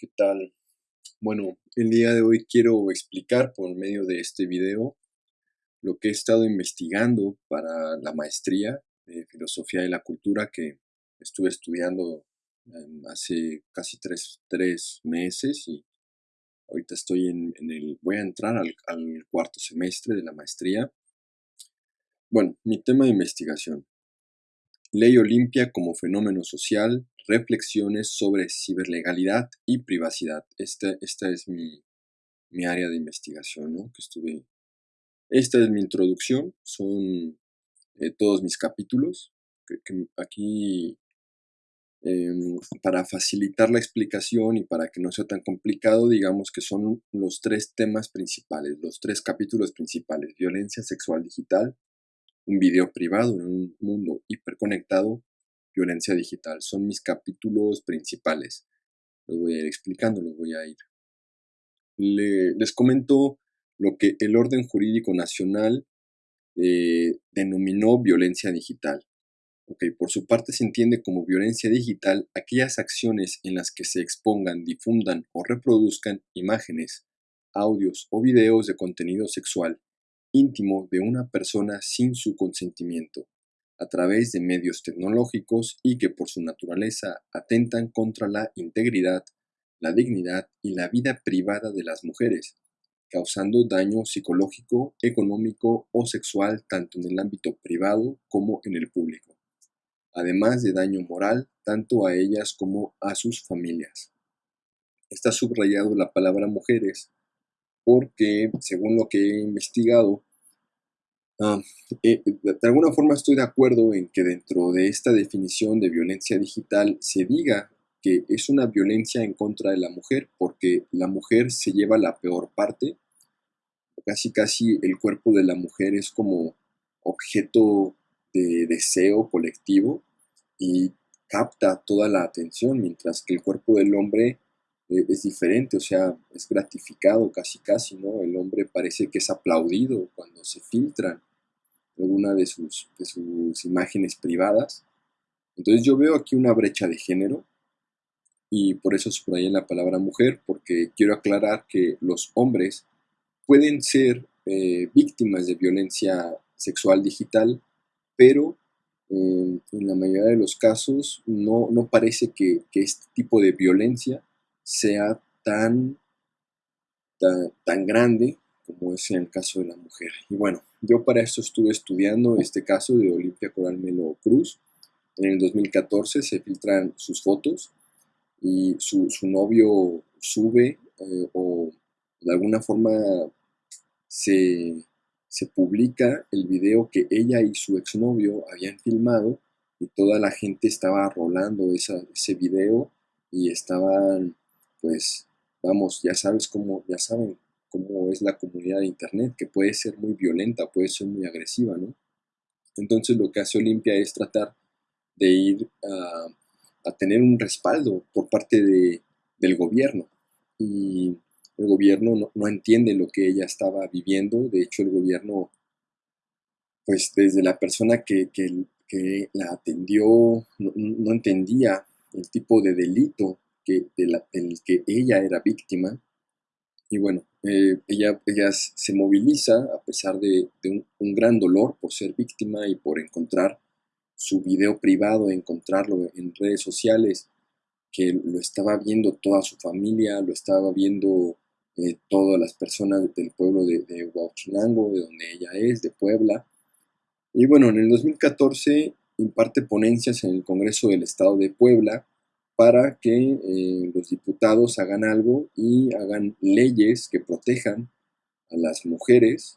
¿qué tal? Bueno, el día de hoy quiero explicar por medio de este video lo que he estado investigando para la maestría de Filosofía de la Cultura que estuve estudiando em, hace casi tres, meses y ahorita estoy en, el, voy a entrar al, al cuarto semestre de la maestría. Bueno, mi tema de investigación. Ley Olimpia como fenómeno social, reflexiones sobre ciberlegalidad y privacidad. Esta, esta es mi, área de investigación, ¿no? Que estuve... Esta es mi introducción, son eh, todos mis capítulos. Que, aquí, em, para facilitar la explicación y para que no sea tan complicado, digamos que son los tres temas principales, los tres capítulos principales. Violencia sexual digital, un video privado en un mundo hiperconectado, violencia digital. Son mis capítulos principales. Los voy a ir explicando, los voy a ir. les comento lo que el orden jurídico nacional eh, denominó violencia digital. Por su parte se entiende como violencia digital aquellas acciones en las que se expongan, difundan o reproduzcan imágenes, audios o videos de contenido sexual íntimo de una persona sin su consentimiento, a través de medios tecnológicos y que por su naturaleza atentan contra la integridad, la dignidad y la vida privada de las mujeres, causando daño psicológico, económico o sexual tanto en el ámbito privado como en el público, además de daño moral tanto a ellas como a sus familias. Está subrayado la palabra mujeres porque, según lo que he investigado, ah, eh, de alguna forma estoy de acuerdo en que dentro de esta definición de violencia digital se diga que es una violencia en contra de la mujer, porque la mujer se lleva la peor parte, casi casi el cuerpo de la mujer es como objeto de deseo colectivo y capta toda la atención, mientras que el cuerpo del hombre eh, es diferente, o sea, es gratificado casi casi, ¿no? El hombre parece que es aplaudido cuando se filtran alguna de sus, de sus imágenes privadas. Entonces yo veo aquí una brecha de género y por eso subrayé la palabra mujer, porque quiero aclarar que los hombres pueden ser eh, víctimas de violencia sexual digital, pero eh, en la mayoría de los casos no, no parece que, este tipo de violencia sea tan, tan, grande como es en el caso de la mujer. Y bueno, yo para esto estuve estudiando este caso de Olimpia Coral Melo Cruz. En el 2014 se filtran sus fotos y su, novio sube eh, o de alguna forma se, se, publica el video que ella y su exnovio habían filmado y toda la gente estaba rolando ese video y estaban pues vamos, ya sabes cómo, ya saben cómo es la comunidad de internet, que puede ser muy violenta, puede ser muy agresiva, ¿no? Entonces lo que hace Olimpia es tratar de ir a, tener un respaldo por parte de, del gobierno. Y el gobierno no, entiende lo que ella estaba viviendo, de hecho el gobierno, pues desde la persona que, la atendió, no, entendía el tipo de delito del que ella era víctima. Y bueno, eh, ella, se moviliza a pesar de, un, gran dolor por ser víctima y por encontrar su video privado, encontrarlo en redes sociales, que lo estaba viendo toda su familia, lo estaba viendo eh, todas las personas del pueblo de, de Huachinango, de donde ella es, de Puebla. Y bueno, en el 2014 imparte ponencias en el Congreso del Estado de Puebla para que eh, los diputados hagan algo y hagan leyes que protejan a las mujeres,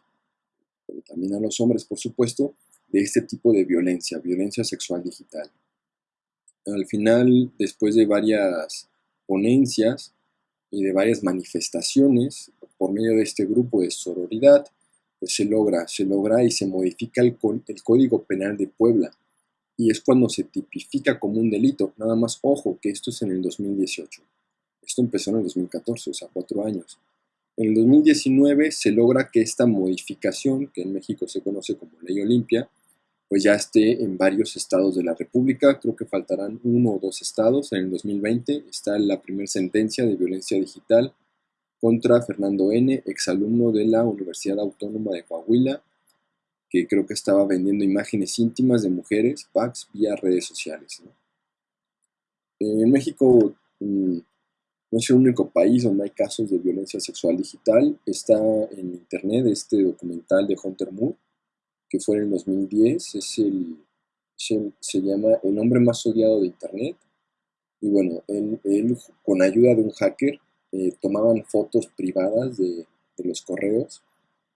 pero también a los hombres, por supuesto, de este tipo de violencia, violencia sexual digital. Al final, después de varias ponencias y de varias manifestaciones por medio de este grupo de sororidad, pues se logra, se logra y se modifica el, el Código Penal de Puebla y es cuando se tipifica como un delito. Nada más, ojo, que esto es en el 2018. Esto empezó en el 2014, o sea, cuatro años. En el 2019 se logra que esta modificación, que en México se conoce como Ley Olimpia, pues ya esté en varios estados de la República. Creo que faltarán uno o dos estados. En el 2020 está la primera sentencia de violencia digital contra Fernando N., exalumno de la Universidad Autónoma de Coahuila, que creo que estaba vendiendo imágenes íntimas de mujeres, packs, vía redes sociales. En México mm, no es el único país donde hay casos de violencia sexual digital. Está en internet este documental de Hunter Moore, que fue en el 2010. Es se, llama El hombre más odiado de internet. Y bueno, él, con ayuda de un hacker eh, tomaban fotos privadas de, los correos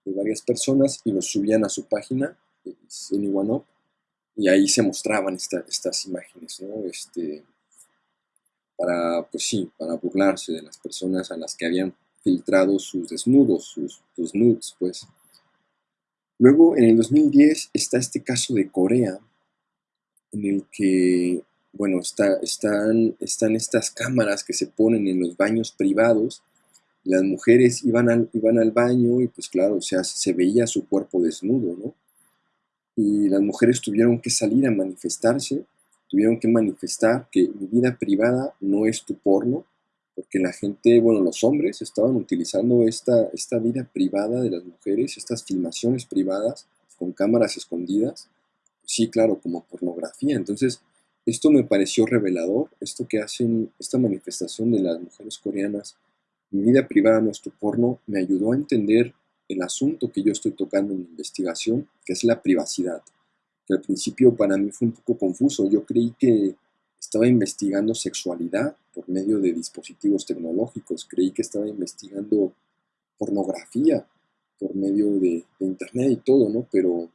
de varias personas y los subían a su página, en Iwanop, y ahí se mostraban estas imágenes, ¿no? Este, para, pues sí, para burlarse de las personas a las que habían filtrado sus desnudos, sus, nudes, pues. Luego, en el 2010, está este caso de Corea, en el que, bueno, está, están, están estas cámaras que se ponen en los baños privados, las mujeres iban al, iban al baño y pues claro, o sea, se veía su cuerpo desnudo, ¿no? Y las mujeres tuvieron que salir a manifestarse tuvieron que manifestar que mi vida privada no es tu porno, porque la gente, bueno, los hombres estaban utilizando esta, esta vida privada de las mujeres, estas filmaciones privadas con cámaras escondidas, sí, claro, como pornografía. Entonces, esto me pareció revelador, esto que hacen, esta manifestación de las mujeres coreanas, mi vida privada no es tu porno, me ayudó a entender el asunto que yo estoy tocando en mi investigación, que es la privacidad que al principio para mí fue un poco confuso. Yo creí que estaba investigando sexualidad por medio de dispositivos tecnológicos, creí que estaba investigando pornografía por medio de, internet y todo, ¿no? Pero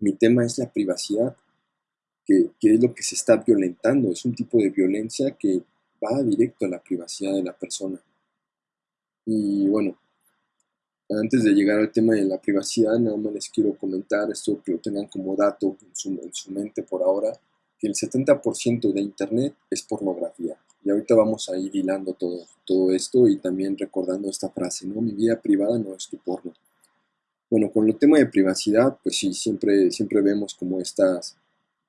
mi tema es la privacidad, que, que, es lo que se está violentando, es un tipo de violencia que va directo a la privacidad de la persona. Y bueno, antes de llegar al tema de la privacidad, nada más les quiero comentar esto que lo tengan como dato en su, mente por ahora, que el 70% de Internet es pornografía. Y ahorita vamos a ir hilando todo, todo esto y también recordando esta frase, ¿no? Mi vida privada no es tu porno. Bueno, con el tema de privacidad, pues sí, siempre, siempre vemos como estas,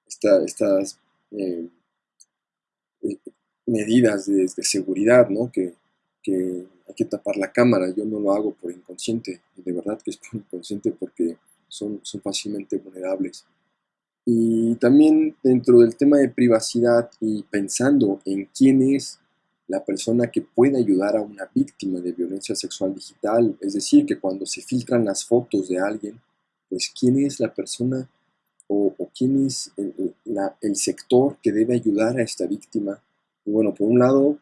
estas eh, eh, medidas de, de, seguridad, ¿no? Que, que hay que tapar la cámara. Yo no lo hago por inconsciente, y de verdad que es por inconsciente porque son, son fácilmente vulnerables. Y también dentro del tema de privacidad y pensando en quién es la persona que puede ayudar a una víctima de violencia sexual digital, es decir, que cuando se filtran las fotos de alguien, pues quién es la persona o, quién es el, el sector que debe ayudar a esta víctima. Y bueno, por un lado,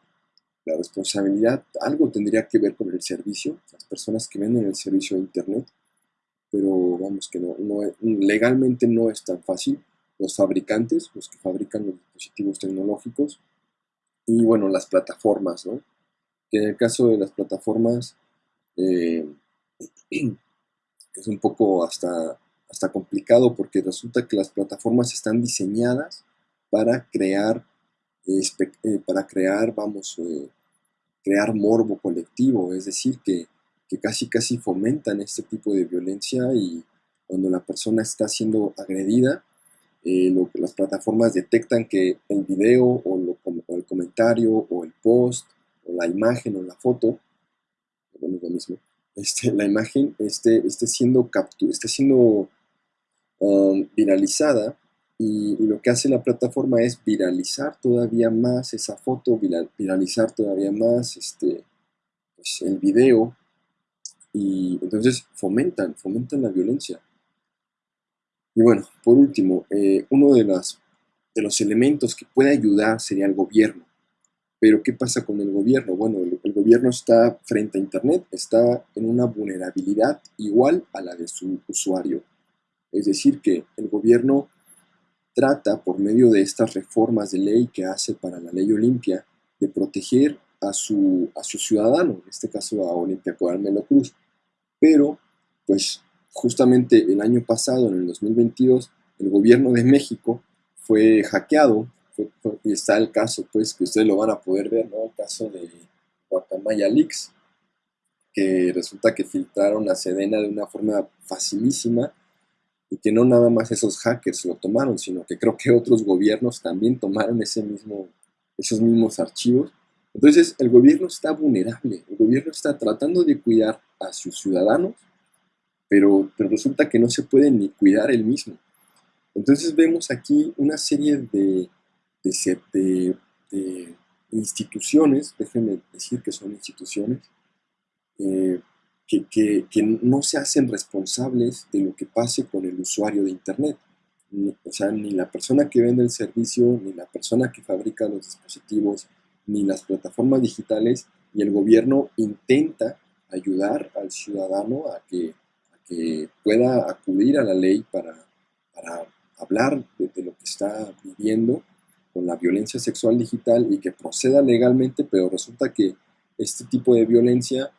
la responsabilidad algo tendría que ver con el servicio, las personas que venden el servicio de Internet, pero vamos que no, legalmente no es tan fácil. Los fabricantes, los que fabrican los dispositivos tecnológicos, y bueno, las plataformas, ¿no? En el caso de las plataformas eh, es un poco hasta, hasta complicado porque resulta que las plataformas están diseñadas para crear eh, para crear, vamos, eh, crear morbo colectivo, es decir, que, casi casi fomentan este tipo de violencia y cuando la persona está siendo agredida, eh, lo, las plataformas detectan que el video o, el comentario o el post o la imagen o la foto, bueno, lo mismo, este, la imagen esté siendo, captu esté siendo um, viralizada y, lo que hace la plataforma es viralizar todavía más esa foto, viralizar todavía más este, pues, el video. Y entonces fomentan, fomentan la violencia. Y bueno, por último, eh, uno de, las, de los elementos que puede ayudar sería el gobierno. Pero ¿qué pasa con el gobierno? Bueno, el, el, gobierno está frente a Internet, está en una vulnerabilidad igual a la de su usuario. Es decir, que el gobierno trata, por medio de estas reformas de ley que hace para la ley Olimpia, de proteger a su, a su ciudadano, en este caso a Olimpia Coral Cruz. Pero, pues, justamente el año pasado, en el 2022, el gobierno de México fue hackeado, y está el caso, pues, que ustedes lo van a poder ver, ¿no? El caso de Guacamaya Leaks, que resulta que filtraron a Sedena de una forma facilísima y que no nada más esos hackers lo tomaron, sino que creo que otros gobiernos también tomaron ese mismo, esos mismos archivos. Entonces el gobierno está vulnerable, el gobierno está tratando de cuidar a sus ciudadanos, pero, resulta que no se puede ni cuidar él mismo. Entonces vemos aquí una serie de, de, de instituciones, déjenme decir que son instituciones, eh, que, no se hacen responsables de lo que pase con el usuario de Internet. o sea, ni la persona que vende el servicio, ni la persona que fabrica los dispositivos, ni las plataformas digitales, y el gobierno intenta ayudar al ciudadano a que, que pueda acudir a la ley para, para hablar de, lo que está viviendo con la violencia sexual digital y que proceda legalmente, pero resulta que este tipo de violencia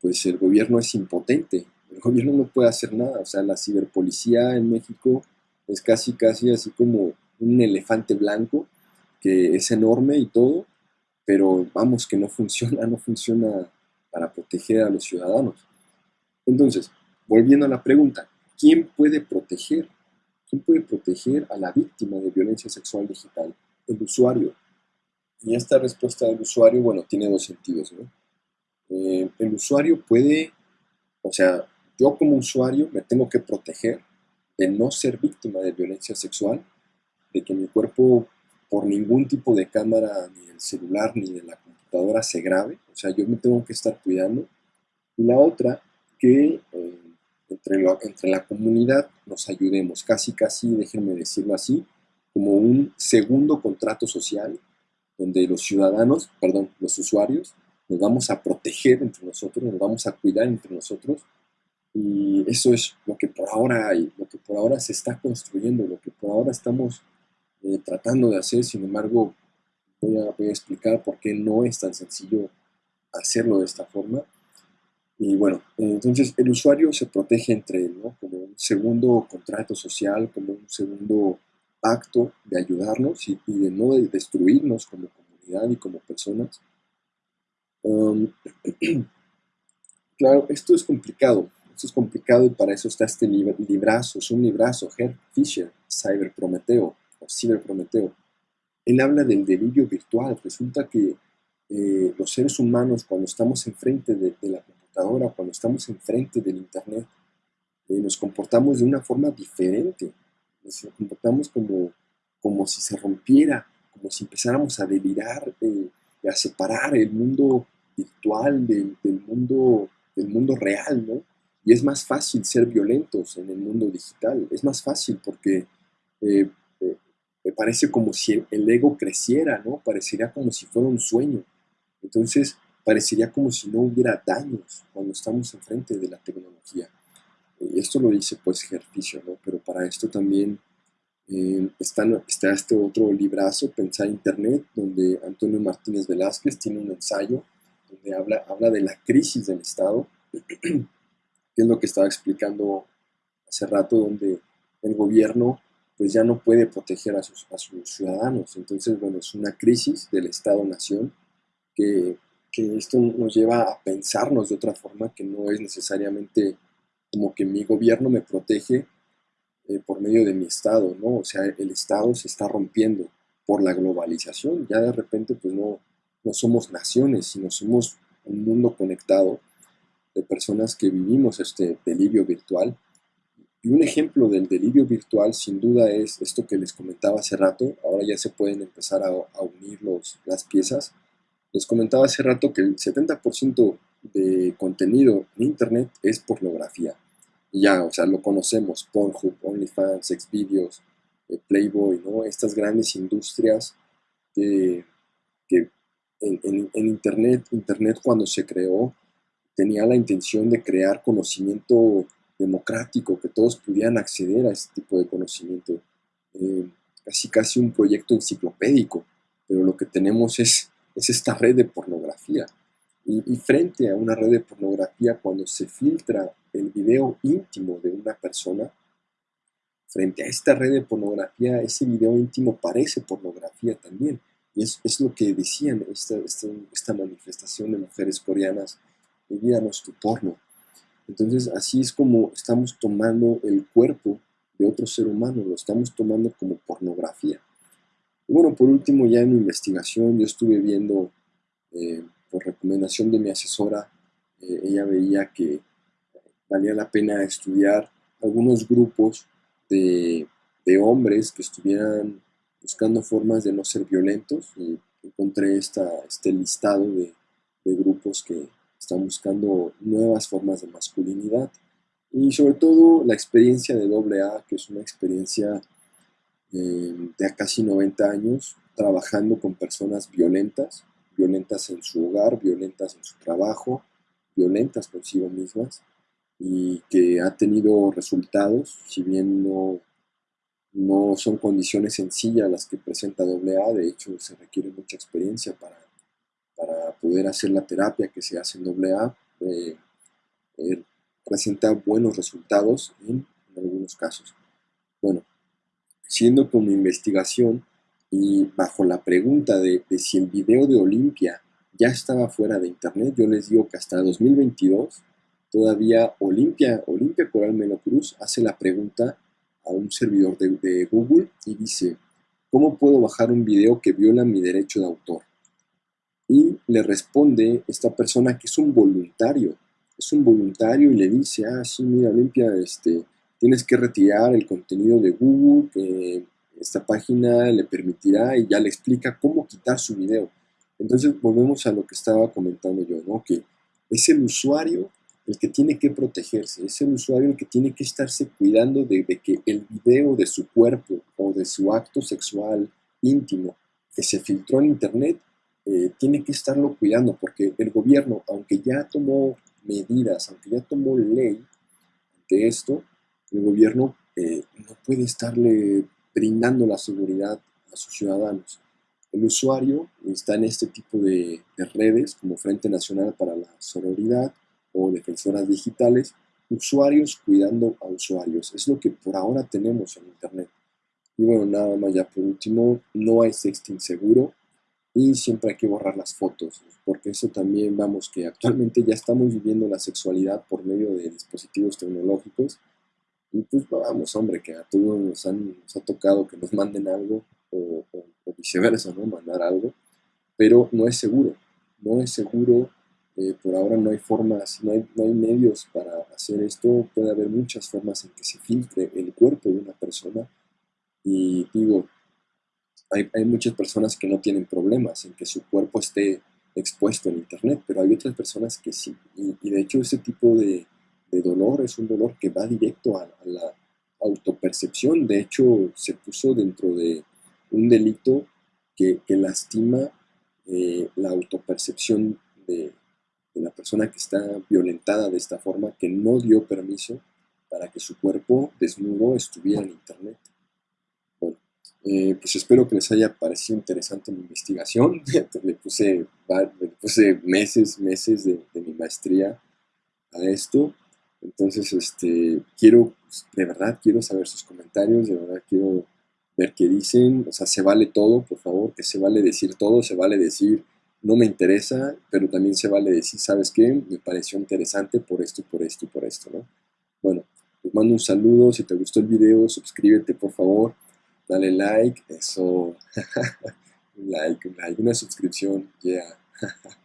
pues el gobierno es impotente, el gobierno no puede hacer nada, o sea, la ciberpolicía en México es casi, casi así como un elefante blanco, que es enorme y todo, pero vamos, que no funciona, no funciona para proteger a los ciudadanos. Entonces, volviendo a la pregunta, ¿quién puede proteger? ¿Quién puede proteger a la víctima de violencia sexual digital? El usuario. Y esta respuesta del usuario, bueno, tiene dos sentidos, ¿no? Eh, el usuario puede, o sea, yo como usuario me tengo que proteger de no ser víctima de violencia sexual, de que mi cuerpo por ningún tipo de cámara, ni del celular, ni de la computadora se grabe, o sea, yo me tengo que estar cuidando. Y la otra, que eh, entre, entre la comunidad nos ayudemos, casi, casi, déjenme decirlo así, como un segundo contrato social, donde los ciudadanos, perdón, los usuarios, nos vamos a proteger entre nosotros, nos vamos a cuidar entre nosotros. Y eso es lo que por ahora hay, lo que por ahora se está construyendo, lo que por ahora estamos eh, tratando de hacer. Sin embargo, voy a, explicar por qué no es tan sencillo hacerlo de esta forma. Y bueno, entonces el usuario se protege entre él, ¿no? Como un segundo contrato social, como un segundo pacto de ayudarnos y, y de no destruirnos como comunidad y como personas. Claro, esto es complicado. Esto es complicado y para eso está este librazo. Es un librazo, Herr Fischer, Cyber Prometeo o Cyber Prometeo. Él habla del delirio virtual. Resulta que eh, los seres humanos, cuando estamos enfrente de, de, la computadora, cuando estamos enfrente del Internet, eh, nos comportamos de una forma diferente. Nos comportamos como, como si se rompiera, como si empezáramos a delirar. Eh, a separar el mundo virtual del, mundo, del mundo real, ¿no? Y es más fácil ser violentos en el mundo digital, es más fácil porque eh, eh, me parece como si el ego creciera, ¿no? Parecería como si fuera un sueño. Entonces, parecería como si no hubiera daños cuando estamos enfrente de la tecnología. Y esto lo dice pues ejercicio, ¿no? Pero para esto también está, está, este otro librazo, Pensar Internet, donde Antonio Martínez Velázquez tiene un ensayo donde habla, habla de la crisis del Estado, que es lo que estaba explicando hace rato, donde el gobierno pues ya no puede proteger a sus, a sus ciudadanos. Entonces, bueno, es una crisis del Estado-Nación que, que esto nos lleva a pensarnos de otra forma, que no es necesariamente como que mi gobierno me protege eh, por medio de mi Estado, ¿no? O sea, el Estado se está rompiendo por la globalización. Ya de repente, pues no, no somos naciones, sino somos un mundo conectado de personas que vivimos este delirio virtual. Y un ejemplo del delirio virtual, sin duda, es esto que les comentaba hace rato. Ahora ya se pueden empezar a, a unir los, las piezas. Les comentaba hace rato que el 70% de contenido en Internet es pornografía ya, o sea, lo conocemos, Pornhub, OnlyFans, Xvideos, eh, Playboy, ¿no? Estas grandes industrias que, en, Internet, Internet cuando se creó, tenía la intención de crear conocimiento democrático, que todos pudieran acceder a este tipo de conocimiento. Eh, casi casi un proyecto enciclopédico, pero lo que tenemos es, es esta red de pornografía. Y, frente a una red de pornografía, cuando se filtra el video íntimo de una persona, frente a esta red de pornografía, ese video íntimo parece pornografía también. Y es, es lo que decían esta, esta, manifestación de mujeres coreanas, envíanos tu porno. Entonces así es como estamos tomando el cuerpo de otro ser humano, lo estamos tomando como pornografía. Y bueno, por último, ya en mi investigación, yo estuve viendo, eh, por recomendación de mi asesora, eh, ella veía que valía la pena estudiar algunos grupos de, hombres que estuvieran buscando formas de no ser violentos encontré este listado de, de grupos que están buscando nuevas formas de masculinidad. Y sobre todo la experiencia de AA, que es una experiencia eh, de casi 90 años trabajando con personas violentas, violentas en su hogar, violentas en su trabajo, violentas consigo mismas y que ha tenido resultados, si bien no, no son condiciones sencillas las que presenta AA, de hecho se requiere mucha experiencia para, para poder hacer la terapia que se hace en AA. Eh, eh, presenta buenos resultados en, algunos casos. Bueno, siendo con mi investigación y bajo la pregunta de, si el video de Olimpia ya estaba fuera de internet, yo les digo que hasta 2022 todavía Olimpia, Olimpia Coral Melo Cruz hace la pregunta a un servidor de, Google y dice, ¿cómo puedo bajar un video que viola mi derecho de autor? Y le responde esta persona que es un voluntario es un voluntario y le dice, ah, sí, mira, Olimpia, este, tienes que retirar el contenido de Google, que esta página le permitirá y ya le explica cómo quitar su video. Entonces volvemos a lo que estaba comentando yo, ¿no? Que es el usuario el que tiene que protegerse, es el usuario el que tiene que estarse cuidando de, que el video de su cuerpo o de su acto sexual íntimo que se filtró en internet, eh, tiene que estarlo cuidando porque el gobierno, aunque ya tomó medidas, aunque ya tomó ley ante esto, el gobierno eh, no puede estarle brindando la seguridad a sus ciudadanos. El usuario está en este tipo de, redes como Frente Nacional para la Sororidad o Defensoras Digitales, usuarios cuidando a usuarios. Es lo que por ahora tenemos en Internet. Y bueno, nada más ya por último, no hay sexting seguro y siempre hay que borrar las fotos porque eso también, vamos, que actualmente ya estamos viviendo la sexualidad por medio de dispositivos tecnológicos. Y pues vamos, hombre, que a todos nos, han, nos ha tocado que nos manden algo o, viceversa, ¿no? Mandar algo, pero no es seguro, no es seguro. Eh, por ahora no hay formas, no hay, no hay medios para hacer esto. Puede haber muchas formas en que se filtre el cuerpo de una persona. Y digo, hay, hay muchas personas que no tienen problemas en que su cuerpo esté expuesto en Internet, pero hay otras personas que sí. Y, de hecho ese tipo de, dolor es un dolor que va directo a, la autopercepción. De hecho se puso dentro de un delito que, lastima eh, la autopercepción de, de la persona que está violentada de esta forma, que no dio permiso para que su cuerpo desnudo estuviera en Internet. Eh, pues espero que les haya parecido interesante mi investigación. le, puse, puse meses, meses de, mi maestría a esto. Entonces, este, quiero, de verdad, quiero saber sus comentarios, de verdad quiero ver qué dicen. O sea, se vale todo, por favor, que se vale decir todo, se vale decir no me interesa, pero también se vale decir, ¿sabes qué? Me pareció interesante por esto, por esto y por esto, ¿no? Bueno, les mando un saludo, si te gustó el video, suscríbete, por favor dale like, eso, un like, un like, una suscripción, yeah.